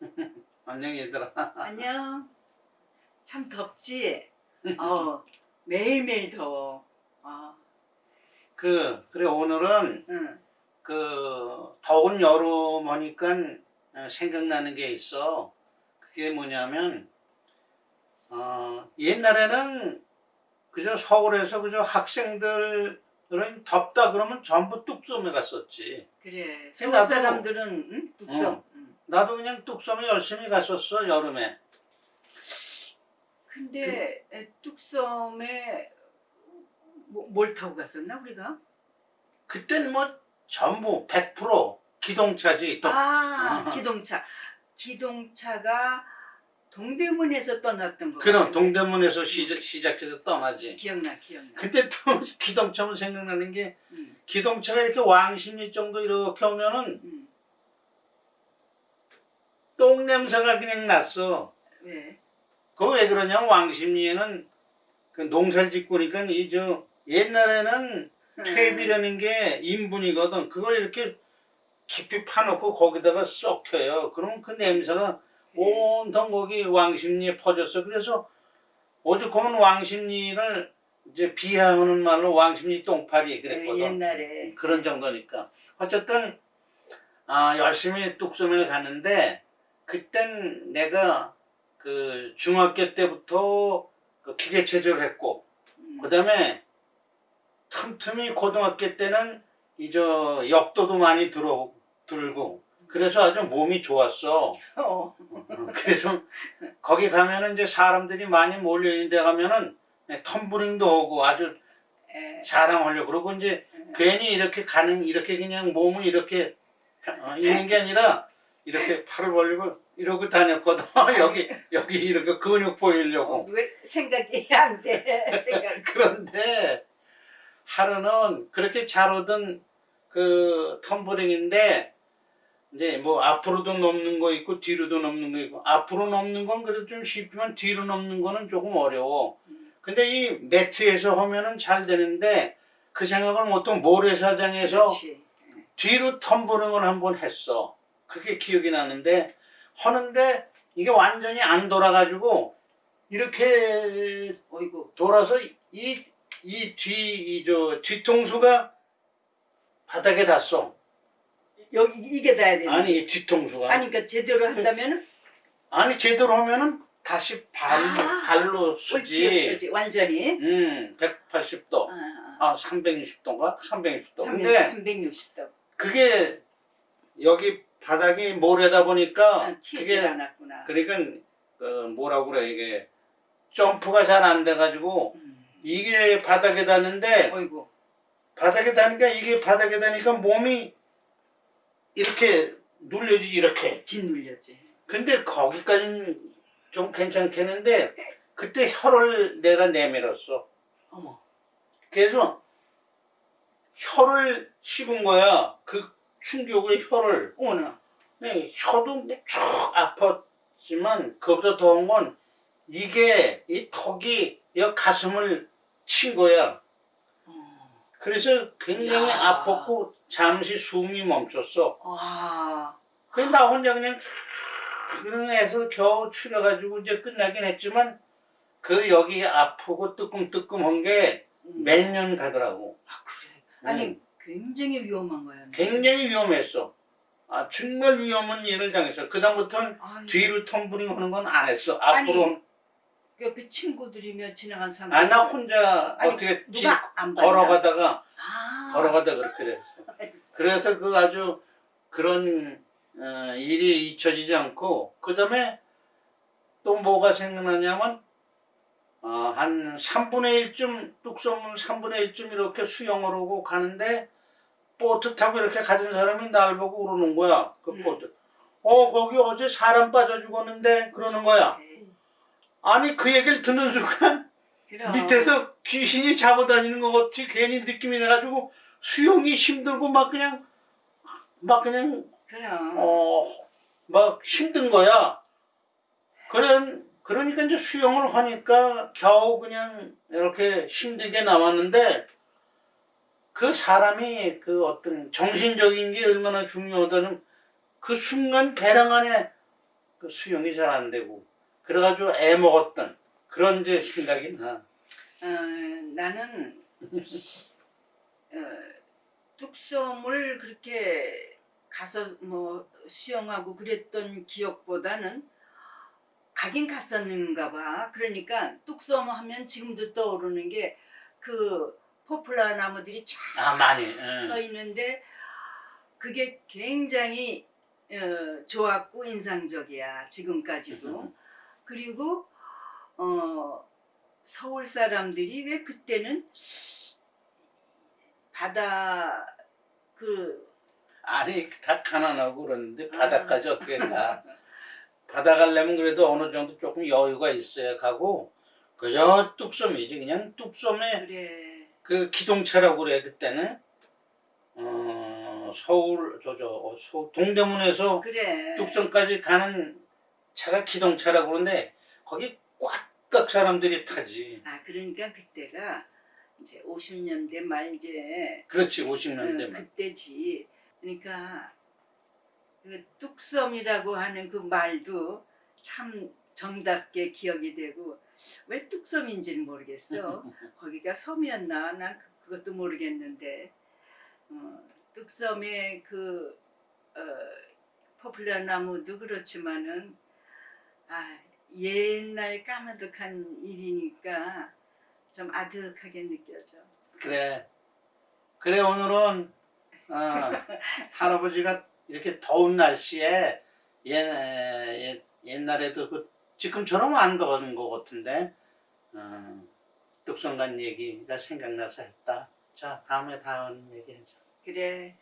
안녕 얘들아. 안녕. 참 덥지? 어, 매일매일 더워. 아, 그 그래 오늘은 응. 그 더운 여름 오니까 어, 생각나는 게 있어. 그게 뭐냐면 어 옛날에는 그저 서울에서 그저 학생들 은 덥다 그러면 전부 뚝섬에 갔었지. 그래. 서울 나도- 사람들은 응? 뚝섬. 어. 응. 나도 그냥 뚝섬에 열심히 갔었어 여름에. 근데 에, 뚝섬에 뭐, 뭘 타고 갔었나 우리가? 그땐 뭐 전부 100% 기동차지 또. 아, 어. 기동차. 기동차가 동대문에서 떠났던 거. 그럼 같은데. 동대문에서 시작, 시작해서 떠나지. 기억나, 기억나. 그때 또 기동차면 생각나는 게 응, 기동차가 이렇게 왕십리 정도 이렇게 오면은 응. 똥 냄새가 그냥 났어. 왜? 그거 왜 그러냐면 왕십리에는 그 농사 짓고 니까 이 저 옛날에는 퇴비라는 게 인분이거든. 그걸 이렇게 깊이 파놓고 거기다가 썩혀요. 그러면 그 냄새가 온통 거기 왕십리에 퍼졌어. 그래서 오죽하면 왕십리를 이제 비하하는 말로 왕십리 똥파리 그랬거든. 네, 옛날에. 그런 정도니까. 어쨌든 아, 열심히 뚝섬을 갔는데 그땐 내가 그 중학교 때부터 그 기계 체조를 했고 음. 그 다음에 틈틈이 고등학교 때는 이 저 역도도 많이 들어 들고 그래서 아주 몸이 좋았어. 어. 그래서 거기 가면은 이제 사람들이 많이 몰려 있는 데 가면은 텀블링도 하고 아주 에, 자랑하려고 그러고 이제 괜히 이렇게 가는 이렇게 그냥 몸을 이렇게 어, 있는 게 아니라 이렇게 팔을 벌리고 이러고 다녔거든 여기 여기 이렇게 근육 어, 보이려고 왜 생각이 안 돼. 생각. 그런데 하루는 그렇게 잘 오던 그 텀블링인데 이제 뭐 앞으로도 넘는 거 있고 뒤로도 넘는 거 있고 앞으로 넘는 건 그래도 좀 쉽지만 뒤로 넘는 거는 조금 어려워. 근데 이 매트에서 하면은 잘 되는데 그 생각을 못하고 모래사장에서 그렇지. 뒤로 텀블링을 한번 했어. 그게 기억이 나는데 하는데 이게 완전히 안 돌아가지고 이렇게 어이구. 돌아서 이 이 뒤 이 저 뒤통수가 바닥에 닿았어. 여기 이게 닿아야 되는. 아니 이 뒤통수가 아니 그러니까 제대로 한다면은 아니 제대로 하면은 다시 발 아, 발로 쓰지. 옳지, 옳지. 완전히. 음, 180도. 아, 아, 360도인가? 360도. 아. 근데 360도. 그게 여기 바닥이 모래다 보니까 아, 튀지 않았구나. 그러니까 그 뭐라고 그래 이게 점프가 잘 안 돼가지고 음. 이게 바닥에 닿는데 어이구. 바닥에 닿으니까 이게 바닥에 닿으니까 몸이 이렇게 눌려지 이렇게 짓눌렸지. 근데 거기까지는 좀 괜찮겠는데 그때 혀를 내가 내밀었어 어머. 그래서 혀를 씹은 거야 그 충격의 혀를 어머나. 네, 혀도 쭉 아팠지만 그보다 더운 건 이게 이 턱이 이 가슴을 친 거야. 어. 그래서 굉장히 야. 아팠고 잠시 숨이 멈췄어. 와. 그래서 나 혼자 그냥 그런 해서 겨우 추려가지고 이제 끝나긴 했지만 그 여기 아프고 뜨끔뜨끔한 게몇 음. 년 가더라고. 아 그래. 아니 음. 굉장히 위험한 거야. 굉장히 위험했어. 아 정말 위험한 일을 당했어. 그다음부터는 뒤로 텀블링 하는 건 안 했어. 앞으로 옆에 친구들이며 지나간 사람. 아 나 혼자 아니, 어떻게 봤나? 걸어가다가 아. 걸어가다 그렇게 됐어. 그래서 그 아주 그런 어, 일이 잊혀지지 않고 그 다음에 또 뭐가 생각나냐면 어, 한 3분의 1쯤 뚝섬은 3분의 1쯤 이렇게 수영을 하고 가는데 보트 타고 이렇게 가던 사람이 날 보고 그러는 거야. 그 음. 보트. 어 거기 어제 사람 빠져 죽었는데 그러는 거야. 에이, 아니 그 얘기를 듣는 순간 그럼. 밑에서 귀신이 잡아다니는 것 같이 괜히 느낌이 나가지고 수영이 힘들고 막 그냥 막 그냥 그럼. 어막 힘든 거야. 그런 그러니까 이제 수영을 하니까 겨우 그냥 이렇게 힘들게 나왔는데 그 사람이 그 어떤 정신적인 게 얼마나 중요하다는 그 순간 배낭 안에 그 수영이 잘 안 되고 그래가지고 애 먹었던 그런 이제 생각이 나. 어, 나는 어, 뚝섬을 그렇게 가서 뭐 수영하고 그랬던 기억보다는 가긴 갔었는가 봐. 그러니까 뚝섬 하면 지금도 떠오르는 게 그 포플라 나무들이 쫙아 많이. 서 응. 있는데 그게 굉장히 어, 좋았고 인상적이야 지금까지도 그리고 어, 서울 사람들이 왜 그때는 바다 그 아니 다 가난하고 그러는데 바다까지 어떻게 가? 바다 가려면 그래도 어느 정도 조금 여유가 있어야 가고 그저 뚝섬이지 그냥 뚝섬에 그래 그 기동차라고 그래 그때는? 어 서울 저저 서 동대문에서 그래. 뚝섬까지 가는 차가 기동차라고 그러는데 거기 꽉꽉 사람들이 타지. 아 그러니까 그때가 이제 50년대 말 이제. 그렇지 어, 50년대만 그때지. 그러니까 그 뚝섬이라고 하는 그 말도 참 정답게 기억이 되고 왜 뚝섬인지는 모르겠어. 거기가 섬이었나? 난 그- 그것도 모르겠는데 어, 뚝섬의 그 어, 포플라 나무도 그렇지만은 아 옛날 까마득한 일이니까 좀 아득하게 느껴져. 그래. 그래 오늘은 어, 할아버지가 이렇게 더운 날씨에 옛, 옛, 옛날에도 그 지금처럼 안 더운 것 같은데 어, 뚝성간 얘기가 생각나서 했다. 자 다음에 다음 얘기하자. 그래.